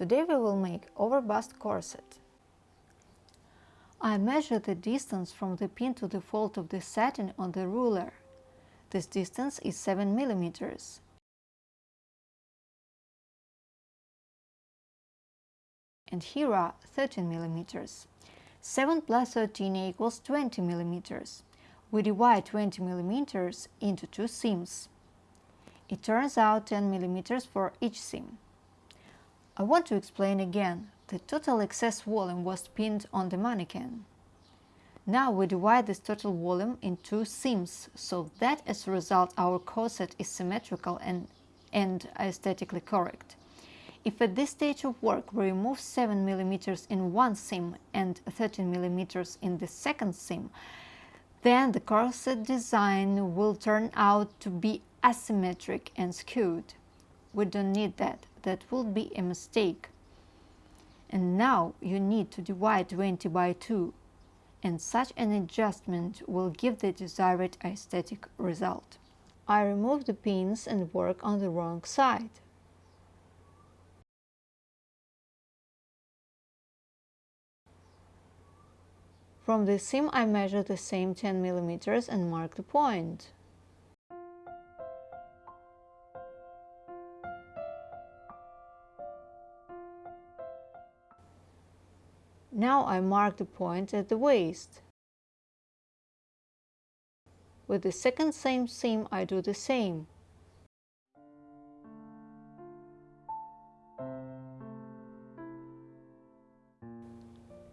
Today we will make over-bust corset. I measure the distance from the pin to the fold of the satin on the ruler. This distance is 7 millimeters. And here are 13 millimeters. 7 plus 13 equals 20 millimeters. We divide 20 millimeters into two seams. It turns out 10 millimeters for each seam. I want to explain again. The total excess volume was pinned on the mannequin. Now we divide this total volume in two seams, so that as a result our corset is symmetrical and, and aesthetically correct. If at this stage of work we remove 7 mm in one seam and 13 mm in the second seam, then the corset design will turn out to be asymmetric and skewed. We don't need that that would be a mistake. And now you need to divide 20 by 2 and such an adjustment will give the desired aesthetic result. I remove the pins and work on the wrong side. From the seam I measure the same 10 mm and mark the point. Now I mark the point at the waist. With the second same seam I do the same.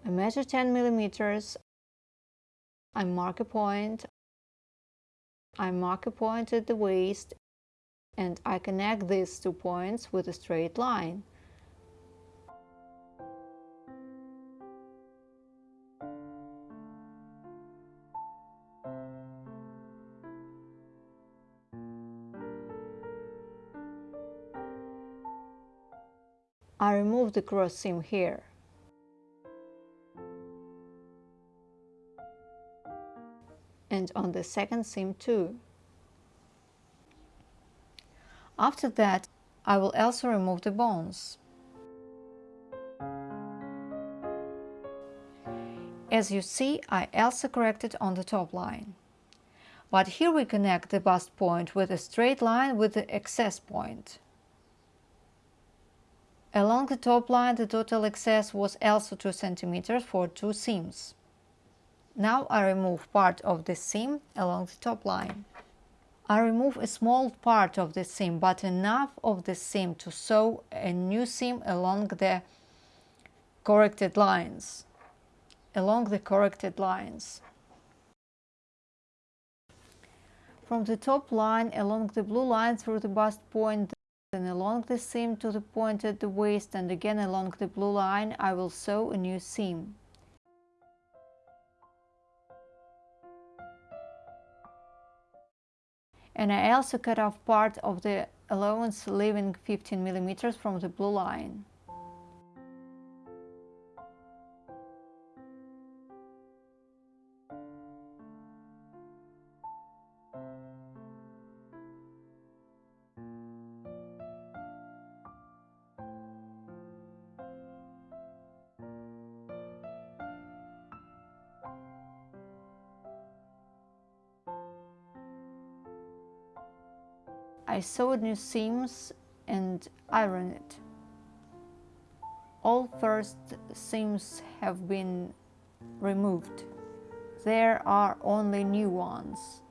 I measure 10 millimeters. I mark a point. I mark a point at the waist and I connect these two points with a straight line. I remove the cross seam here. And on the second seam too. After that, I will also remove the bones. As you see, I also corrected on the top line. But here we connect the bust point with a straight line with the excess point. Along the top line the total excess was also 2 cm for two seams. Now I remove part of the seam along the top line. I remove a small part of the seam, but enough of the seam to sew a new seam along the corrected lines. Along the corrected lines. From the top line along the blue line through the bust point then along the seam to the point at the waist and again along the blue line I will sew a new seam. And I also cut off part of the allowance leaving 15 millimeters from the blue line. I sewed new seams and ironed it. All first seams have been removed. There are only new ones.